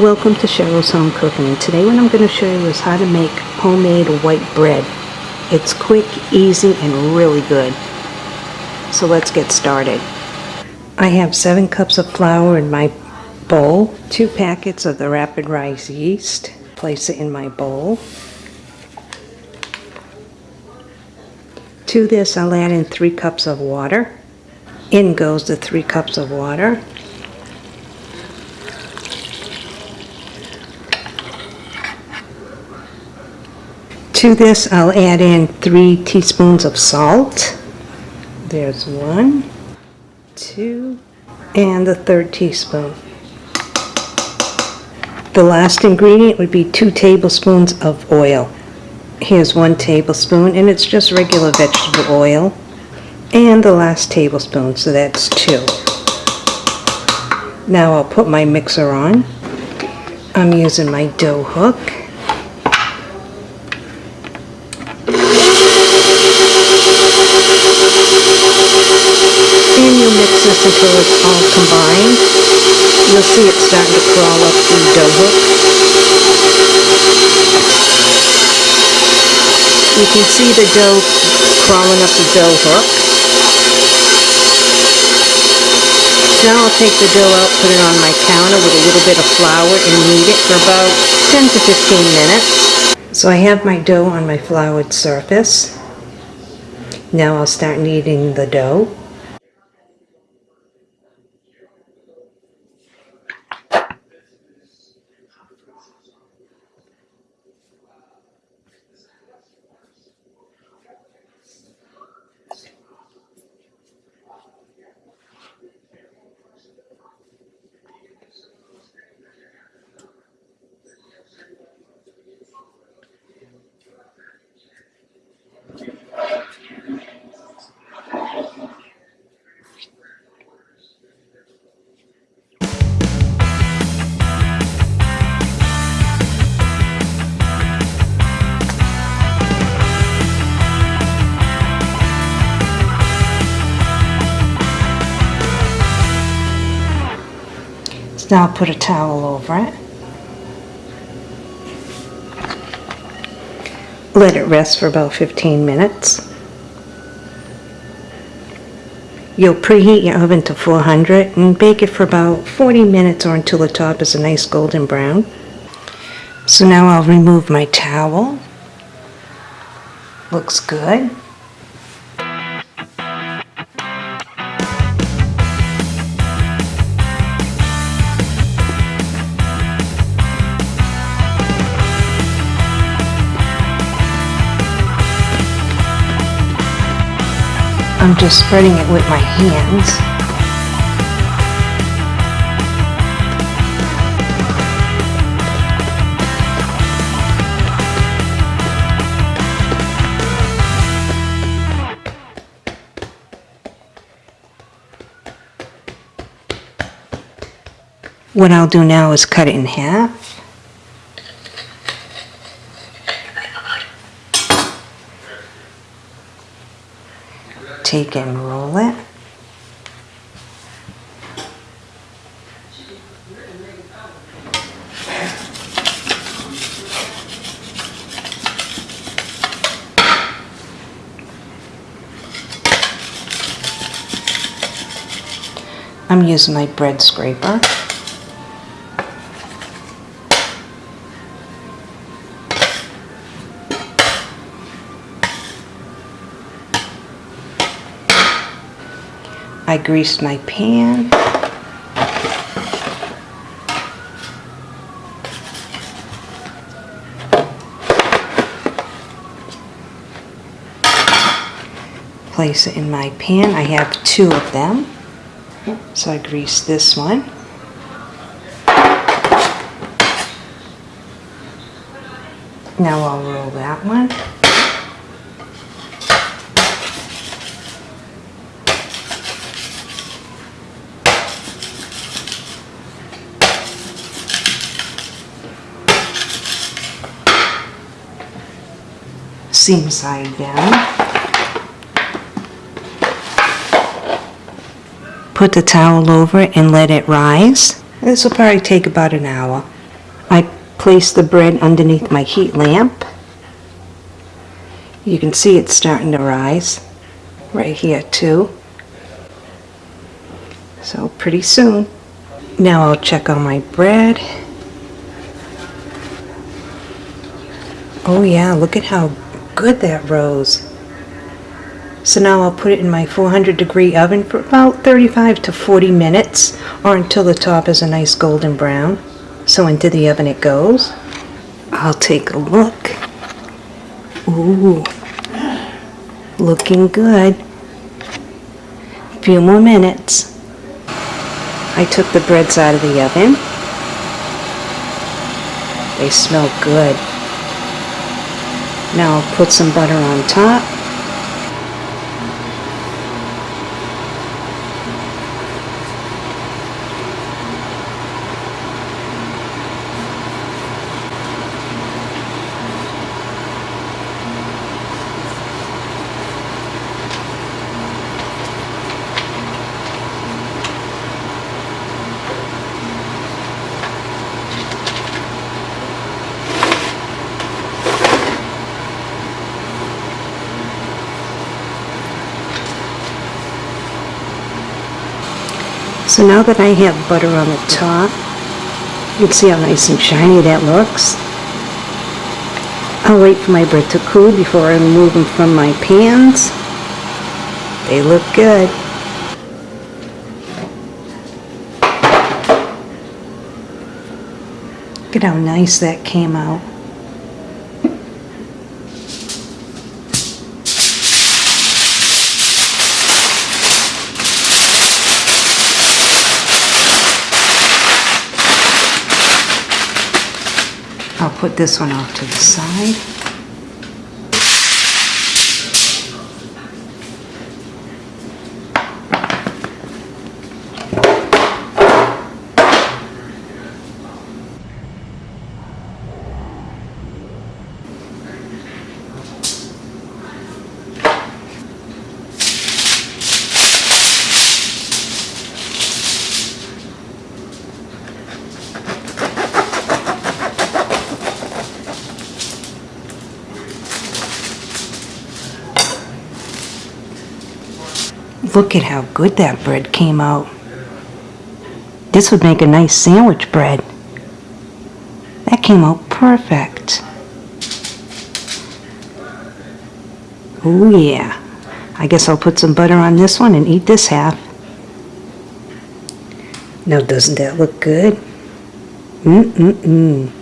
Welcome to Cheryl's Home Cooking and today what I'm going to show you is how to make homemade white bread. It's quick, easy, and really good. So let's get started. I have 7 cups of flour in my bowl, 2 packets of the rapid rise yeast. Place it in my bowl. To this I'll add in 3 cups of water. In goes the 3 cups of water. To this, I'll add in three teaspoons of salt. There's one, two, and the third teaspoon. The last ingredient would be two tablespoons of oil. Here's one tablespoon, and it's just regular vegetable oil. And the last tablespoon, so that's two. Now I'll put my mixer on. I'm using my dough hook. And you mix this until it's all combined. You'll see it starting to crawl up the dough hook. You can see the dough crawling up the dough hook. Now I'll take the dough out, put it on my counter with a little bit of flour and knead it for about 10 to 15 minutes. So I have my dough on my floured surface. Now I'll start kneading the dough. Now put a towel over it. Let it rest for about 15 minutes. You'll preheat your oven to 400 and bake it for about 40 minutes or until the top is a nice golden brown. So now I'll remove my towel. Looks good. I'm just spreading it with my hands. What I'll do now is cut it in half. Take and roll it. I'm using my bread scraper. I greased my pan. Place it in my pan. I have two of them. So I grease this one. Now I'll roll that one. Seam side down. Put the towel over and let it rise. This will probably take about an hour. I place the bread underneath my heat lamp. You can see it's starting to rise right here too. So pretty soon. Now I'll check on my bread. Oh yeah, look at how good that rose. So now I'll put it in my 400 degree oven for about 35 to 40 minutes or until the top is a nice golden brown. So into the oven it goes. I'll take a look. Ooh, looking good. A Few more minutes. I took the breads out of the oven. They smell good. Now I'll put some butter on top. So now that I have butter on the top, you can see how nice and shiny that looks. I'll wait for my bread to cool before I remove them from my pans. They look good. Look at how nice that came out. I'll put this one off to the side. Look at how good that bread came out. This would make a nice sandwich bread. That came out perfect. Oh yeah. I guess I'll put some butter on this one and eat this half. Now doesn't that look good? Mm-mm-mm.